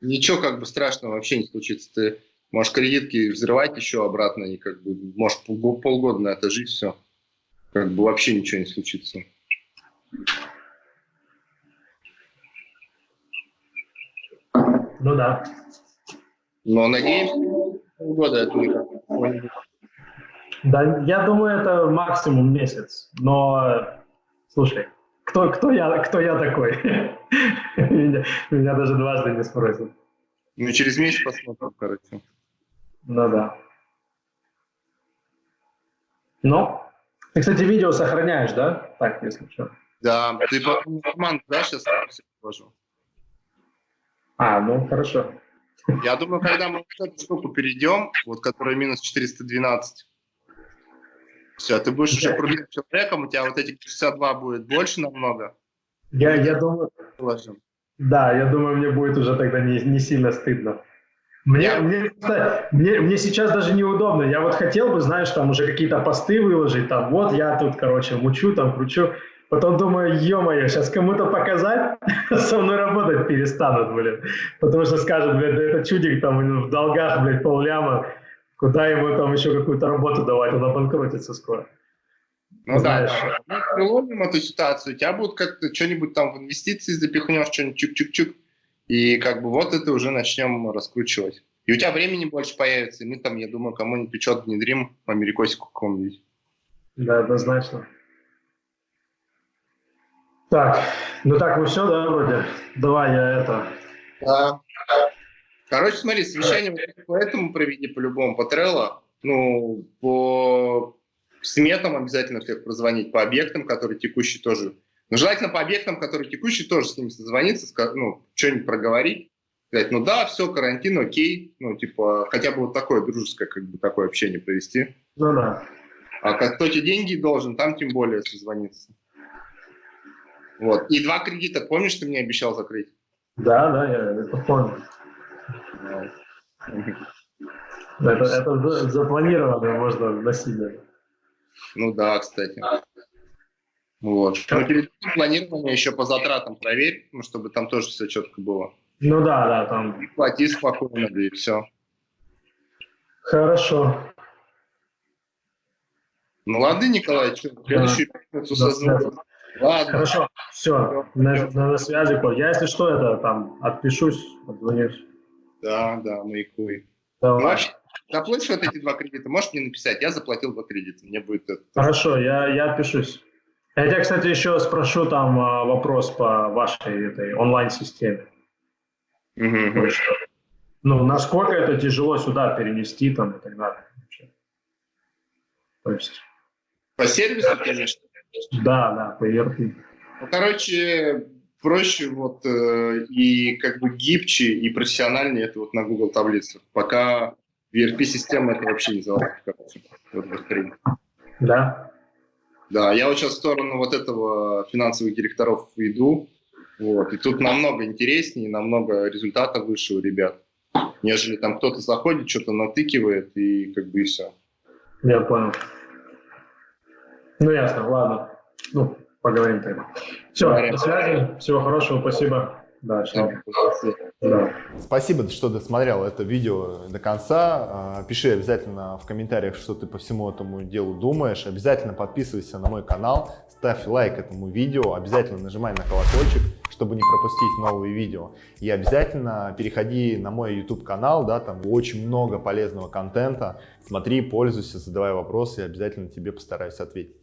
Ничего как бы страшного вообще не случится. Ты можешь кредитки взрывать еще обратно, и как бы можешь полгода на это жить, все. Как бы вообще ничего не случится. Ну да. Но надеемся, полгода это Да, я думаю, это максимум месяц. Но, слушай, кто, кто, я, кто я такой? меня, меня даже дважды не спросят. Ну, через месяц посмотрим, короче. Ну да. Ну, ты, кстати, видео сохраняешь, да? Так, если что. Да, ты по команду, да, сейчас положу? А, ну хорошо. Я думаю, когда мы эту штуку перейдем, вот которая минус 412, все, ты будешь уже крутым человеком, у тебя вот этих 62 будет больше намного. Я, я думаю... Положим. Да, я думаю, мне будет уже тогда не, не сильно стыдно. Мне, я... мне, мне, мне сейчас даже неудобно. Я вот хотел бы, знаешь, там уже какие-то посты выложить, там, вот я тут, короче, мучу, там, кручу. Потом думаю, ё-моё, сейчас кому-то показать, со мной работать перестанут, блин. Потому что скажут, блядь, да это чудик там в долгах, блядь, полляма. Куда ему там еще какую-то работу давать, он обанкротится скоро. Ну Знаешь. да, да. Мы приловим эту ситуацию, у тебя будут как-то что-нибудь там в инвестиции запихнешь, что-нибудь чук-чук-чук, и как бы вот это уже начнем раскручивать. И у тебя времени больше появится, и мы там, я думаю, кому-нибудь что внедрим америкосику какому-нибудь. Да, однозначно. Так, ну так, ну все, да, вроде? Давай я это... Да. Короче, смотри, совещание по этому проведи по-любому, по Trello. Ну, по сметам обязательно всех прозвонить, по объектам, которые текущие тоже. Ну, желательно по объектам, которые текущие, тоже с ними созвониться, ну, что-нибудь проговорить. Сказать, ну да, все, карантин, окей. Ну, типа, хотя бы вот такое дружеское, как бы, такое общение провести. Ну да. А как кто тебе деньги должен, там тем более созвониться. Вот. И два кредита, помнишь, ты мне обещал закрыть? Да, да, я это помню. Это, это запланировано, можно насильно. Ну да, кстати. Вот. Но перед планированием еще по затратам проверь, ну, чтобы там тоже все четко было. Ну да, да, там. И плати спокойно, да и все. Хорошо. Ну ладно, Николай, что, следующую пятницу созвонимся. Ладно. Хорошо, все, на, на, связи. Я, если что, это там отпишусь, отзвонюсь. Да, да, маякуй. Давай. Маш, заплатишь вот эти два кредита, можешь мне написать? Я заплатил два кредита, мне будет это. Хорошо, я, я отпишусь. Я тебя, кстати, еще спрошу там а, вопрос по вашей этой онлайн-системе. Угу. Ну, насколько это тяжело сюда перенести там и так далее. То есть... По сервису, конечно. Да, да, по ERP. Ну, короче, проще вот э, и как бы гибче и профессиональнее это вот на Google таблицах. Пока ERP-система это вообще не залазит, короче, вот Да? Да, я вот сейчас в сторону вот этого финансовых директоров иду, вот, и тут намного интереснее, намного результатов выше у ребят, нежели там кто-то заходит, что-то натыкивает и как бы и все. Я понял. Ну, ясно, ладно. Ну, поговорим тогда. Все, Говорим. до связи. Всего хорошего, спасибо. Да, да. Спасибо, что досмотрел это видео до конца. А, пиши обязательно в комментариях, что ты по всему этому делу думаешь. Обязательно подписывайся на мой канал, ставь лайк этому видео, обязательно нажимай на колокольчик чтобы не пропустить новые видео. И обязательно переходи на мой YouTube канал, да, там очень много полезного контента. Смотри, пользуйся, задавай вопросы, и обязательно тебе постараюсь ответить.